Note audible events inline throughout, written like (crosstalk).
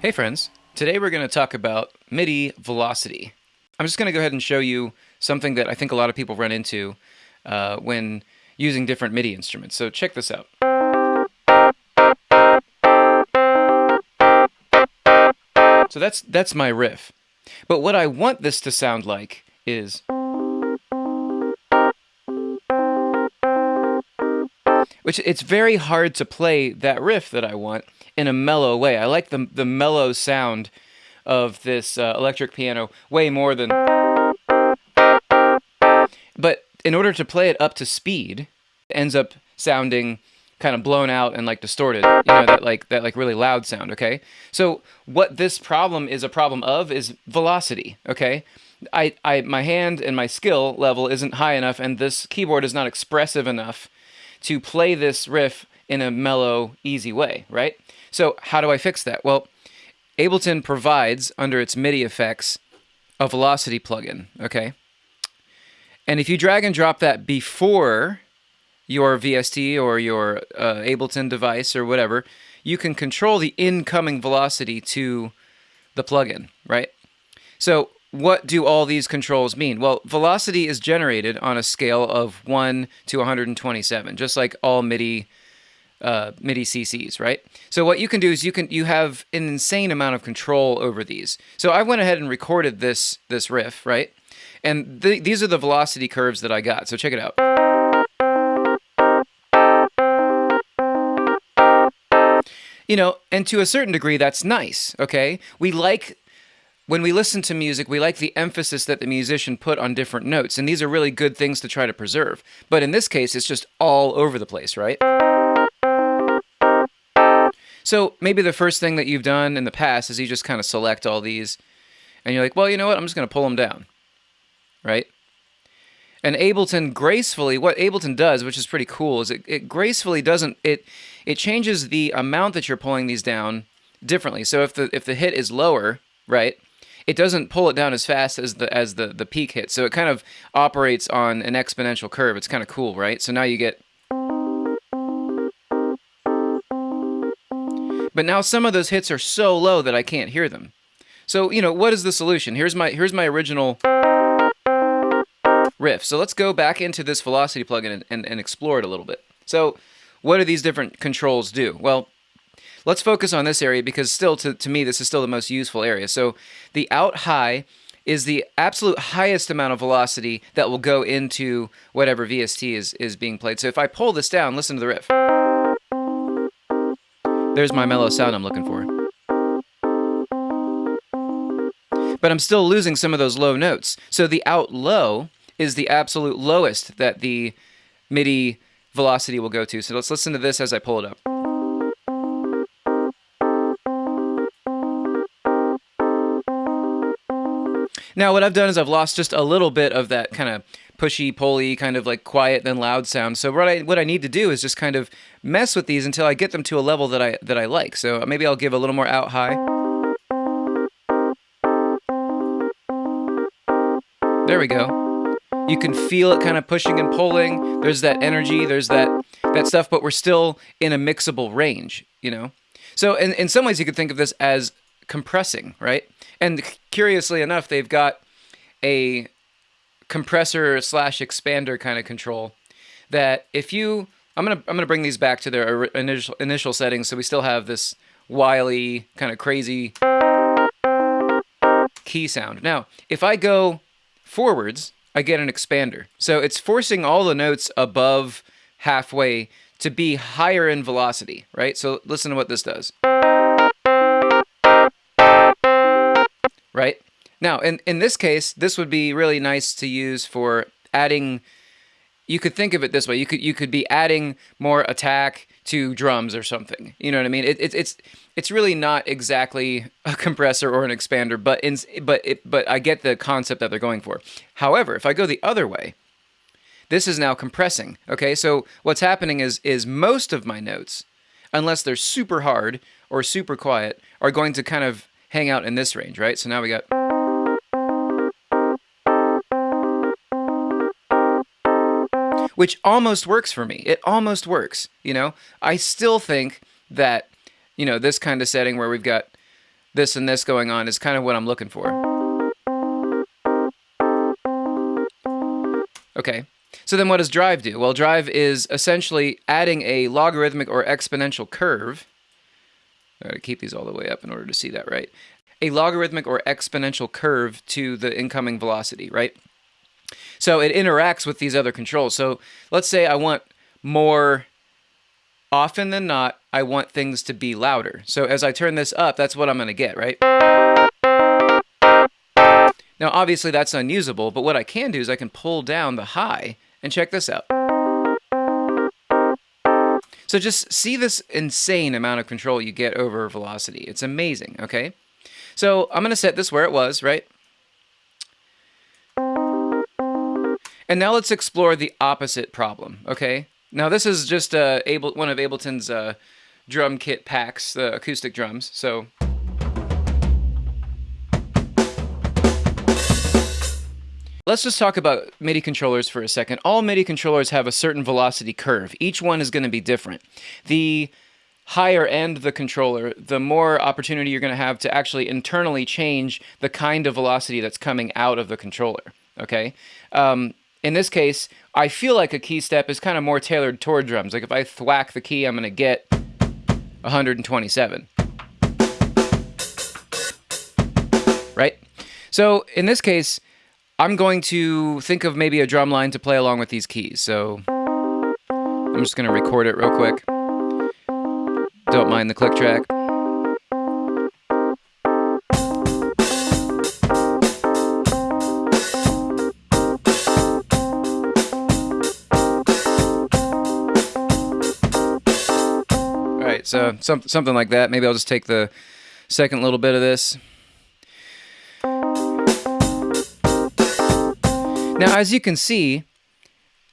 Hey friends, today we're going to talk about MIDI velocity. I'm just going to go ahead and show you something that I think a lot of people run into uh, when using different MIDI instruments. So check this out. So that's that's my riff. But what I want this to sound like is which it's very hard to play that riff that I want in a mellow way. I like the the mellow sound of this uh, electric piano way more than. But in order to play it up to speed, it ends up sounding kind of blown out and like distorted. You know that like that like really loud sound. Okay, so what this problem is a problem of is velocity. Okay. I, I my hand and my skill level isn't high enough and this keyboard is not expressive enough to play this riff in a mellow, easy way, right? So how do I fix that? Well, Ableton provides, under its MIDI effects, a velocity plugin, okay? And if you drag and drop that before your VST or your uh, Ableton device or whatever, you can control the incoming velocity to the plugin, right? So what do all these controls mean? Well, velocity is generated on a scale of 1 to 127, just like all MIDI uh, MIDI CCs, right? So what you can do is you can you have an insane amount of control over these. So I went ahead and recorded this this riff, right? And th these are the velocity curves that I got. So check it out. You know, and to a certain degree, that's nice, okay? We like when we listen to music, we like the emphasis that the musician put on different notes, and these are really good things to try to preserve. But in this case, it's just all over the place, right? So maybe the first thing that you've done in the past is you just kind of select all these and you're like, well, you know what? I'm just going to pull them down. Right? And Ableton gracefully, what Ableton does, which is pretty cool, is it, it gracefully doesn't, it, it changes the amount that you're pulling these down differently. So if the, if the hit is lower, right, it doesn't pull it down as fast as the, as the, the peak hit. So it kind of operates on an exponential curve. It's kind of cool, right? So now you get But now some of those hits are so low that I can't hear them. So, you know, what is the solution? Here's my here's my original riff. So let's go back into this Velocity plugin and, and, and explore it a little bit. So what do these different controls do? Well, let's focus on this area because still, to, to me, this is still the most useful area. So the out high is the absolute highest amount of velocity that will go into whatever VST is, is being played. So if I pull this down, listen to the riff. There's my mellow sound I'm looking for. But I'm still losing some of those low notes. So the out low is the absolute lowest that the MIDI velocity will go to. So let's listen to this as I pull it up. Now what I've done is I've lost just a little bit of that kind of pushy, pulley, kind of like quiet then loud sound. So what I what I need to do is just kind of mess with these until I get them to a level that I that I like. So maybe I'll give a little more out high. There we go. You can feel it kind of pushing and pulling. There's that energy, there's that that stuff, but we're still in a mixable range, you know? So in, in some ways you could think of this as compressing, right? And curiously enough, they've got a compressor slash expander kind of control that if you I'm gonna I'm gonna bring these back to their initial initial settings so we still have this wily kind of crazy key sound. Now if I go forwards I get an expander. So it's forcing all the notes above halfway to be higher in velocity, right? So listen to what this does. Right? Now, in, in this case, this would be really nice to use for adding you could think of it this way. You could you could be adding more attack to drums or something. You know what I mean? It, it, it's it's really not exactly a compressor or an expander, but in, but it, but I get the concept that they're going for. However, if I go the other way, this is now compressing. Okay, so what's happening is is most of my notes, unless they're super hard or super quiet, are going to kind of hang out in this range, right? So now we got. Which almost works for me. It almost works, you know? I still think that, you know, this kind of setting where we've got this and this going on is kind of what I'm looking for. Okay, so then what does drive do? Well, drive is essentially adding a logarithmic or exponential curve. I gotta keep these all the way up in order to see that right. A logarithmic or exponential curve to the incoming velocity, right? So it interacts with these other controls. So let's say I want more often than not, I want things to be louder. So as I turn this up, that's what I'm going to get, right? Now, obviously that's unusable, but what I can do is I can pull down the high and check this out. So just see this insane amount of control you get over velocity. It's amazing, okay? So I'm going to set this where it was, right? And now let's explore the opposite problem, okay? Now this is just uh, Able, one of Ableton's uh, drum kit packs, the acoustic drums. So Let's just talk about MIDI controllers for a second. All MIDI controllers have a certain velocity curve. Each one is going to be different. The higher end the controller, the more opportunity you're going to have to actually internally change the kind of velocity that's coming out of the controller. Okay? Um, in this case, I feel like a KeyStep is kind of more tailored toward drums. Like if I thwack the key, I'm going to get 127. Right? So in this case, I'm going to think of maybe a drum line to play along with these keys. So I'm just going to record it real quick. Don't mind the click track. So oh. some, something like that. Maybe I'll just take the second little bit of this. Now, as you can see,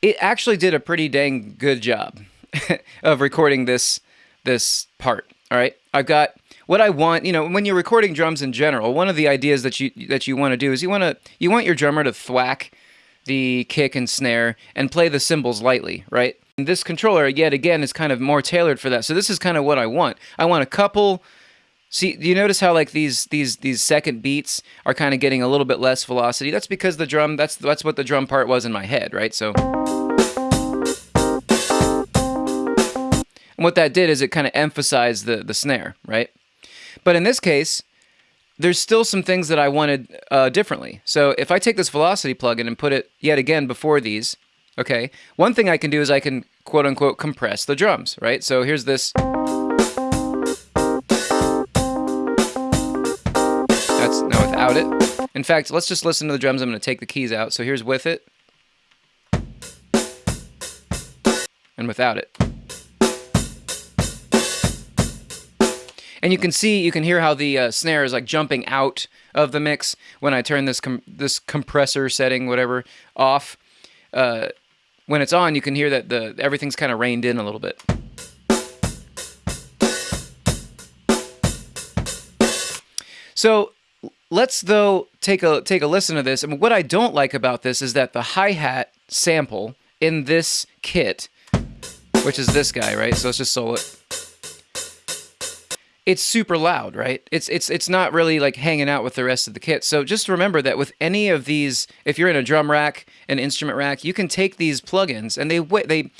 it actually did a pretty dang good job (laughs) of recording this this part. All right, I've got what I want. You know, when you're recording drums in general, one of the ideas that you that you want to do is you want to you want your drummer to thwack the kick and snare and play the cymbals lightly, right? This controller, yet again, is kind of more tailored for that. So this is kind of what I want. I want a couple. See, do you notice how like these these these second beats are kind of getting a little bit less velocity? That's because the drum. That's that's what the drum part was in my head, right? So. And what that did is it kind of emphasized the the snare, right? But in this case, there's still some things that I wanted uh, differently. So if I take this velocity plugin and put it yet again before these, Okay, one thing I can do is I can quote unquote compress the drums, right? So here's this. That's now without it. In fact, let's just listen to the drums. I'm going to take the keys out. So here's with it. And without it. And you can see, you can hear how the uh, snare is like jumping out of the mix when I turn this com this compressor setting, whatever, off. Uh, when it's on, you can hear that the everything's kind of reined in a little bit. So let's though take a take a listen to this. And what I don't like about this is that the hi-hat sample in this kit, which is this guy, right? So let's just solo it it's super loud, right? It's it's it's not really like hanging out with the rest of the kit. So just remember that with any of these, if you're in a drum rack, an instrument rack, you can take these plugins and they they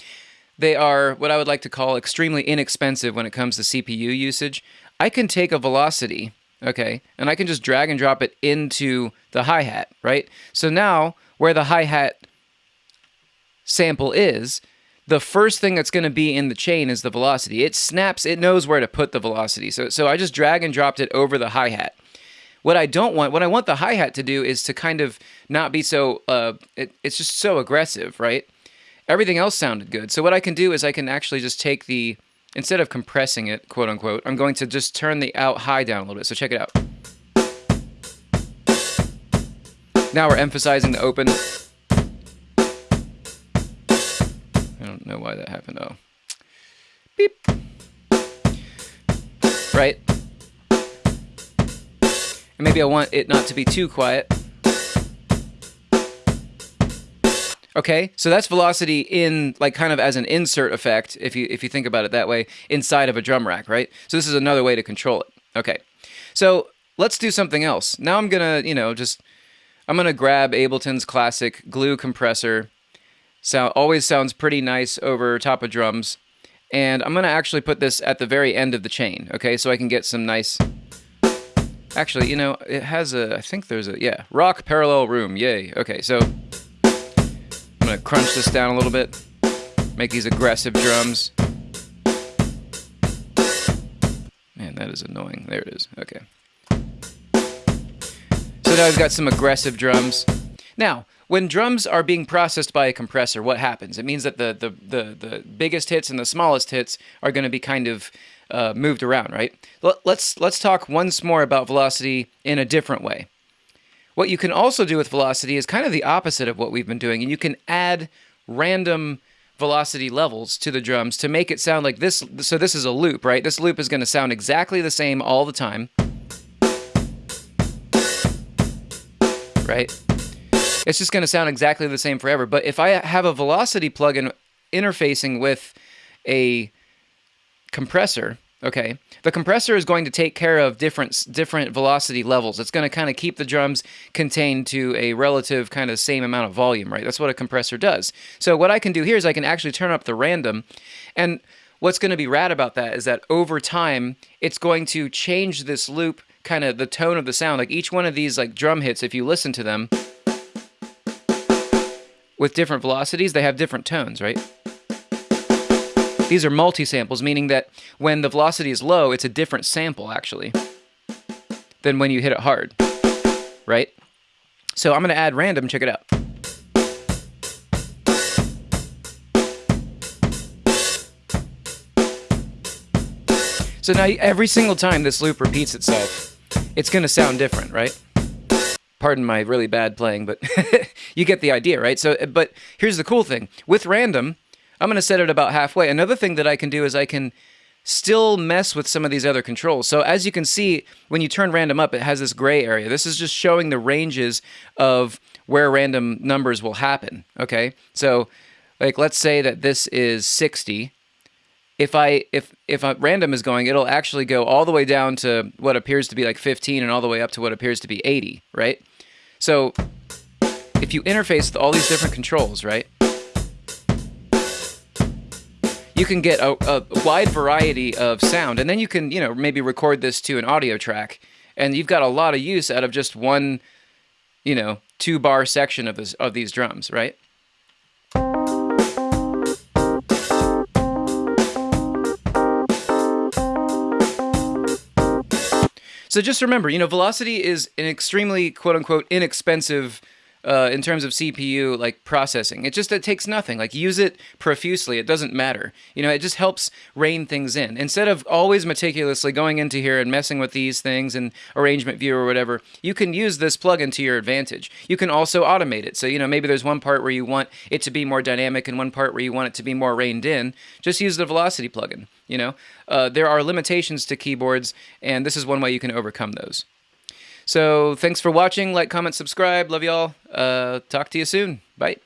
they are what I would like to call extremely inexpensive when it comes to CPU usage. I can take a velocity, okay, and I can just drag and drop it into the hi-hat, right? So now where the hi-hat sample is, the first thing that's going to be in the chain is the velocity. It snaps, it knows where to put the velocity. So, so I just drag and dropped it over the hi-hat. What I don't want, what I want the hi-hat to do is to kind of not be so, uh, it, it's just so aggressive, right? Everything else sounded good. So what I can do is I can actually just take the, instead of compressing it, quote unquote, I'm going to just turn the out high down a little bit. So check it out. Now we're emphasizing the open. Know why that happened. Oh. Beep. Right? And maybe I want it not to be too quiet. Okay, so that's velocity in like kind of as an insert effect, if you if you think about it that way, inside of a drum rack, right? So this is another way to control it. Okay. So let's do something else. Now I'm gonna, you know, just I'm gonna grab Ableton's classic glue compressor. Sound always sounds pretty nice over top of drums. And I'm gonna actually put this at the very end of the chain, okay? So I can get some nice Actually, you know, it has a, I think there's a, yeah, rock parallel room, yay. Okay, so I'm gonna crunch this down a little bit, make these aggressive drums. Man, that is annoying. There it is, okay. So now I've got some aggressive drums. Now, when drums are being processed by a compressor, what happens? It means that the, the, the, the biggest hits and the smallest hits are going to be kind of uh, moved around, right? Let's let's talk once more about velocity in a different way. What you can also do with velocity is kind of the opposite of what we've been doing, and you can add random velocity levels to the drums to make it sound like this. So this is a loop, right? This loop is going to sound exactly the same all the time, right? It's just going to sound exactly the same forever. But if I have a velocity plugin interfacing with a compressor, okay, the compressor is going to take care of different different velocity levels. It's going to kind of keep the drums contained to a relative kind of same amount of volume, right? That's what a compressor does. So what I can do here is I can actually turn up the random and what's going to be rad about that is that over time it's going to change this loop kind of the tone of the sound like each one of these like drum hits if you listen to them with different velocities they have different tones right these are multi-samples, meaning that when the velocity is low, it's a different sample, actually, than when you hit it hard, right? So I'm going to add random. Check it out. So now every single time this loop repeats itself, it's going to sound different, right? Pardon my really bad playing, but (laughs) you get the idea, right? So, but here's the cool thing. With random, I'm going to set it about halfway. Another thing that I can do is I can still mess with some of these other controls. So as you can see, when you turn random up, it has this gray area. This is just showing the ranges of where random numbers will happen, okay? So like let's say that this is 60. If I if if random is going, it'll actually go all the way down to what appears to be like 15 and all the way up to what appears to be 80, right? So if you interface with all these different controls, right? you can get a, a, wide variety of sound, and then you can, you know, maybe record this to an audio track, and you've got a lot of use out of just one, you know, two bar section of this of these drums, right? So just remember, you know, velocity is an extremely quote unquote inexpensive uh, in terms of CPU like processing. It just it takes nothing. Like use it profusely. It doesn't matter. You know, it just helps rein things in. Instead of always meticulously going into here and messing with these things and arrangement view or whatever, you can use this plugin to your advantage. You can also automate it. So, you know, maybe there's one part where you want it to be more dynamic and one part where you want it to be more reined in. Just use the velocity plugin. You know, uh, there are limitations to keyboards, and this is one way you can overcome those. So thanks for watching. Like, comment, subscribe. Love y'all. Uh, talk to you soon. Bye.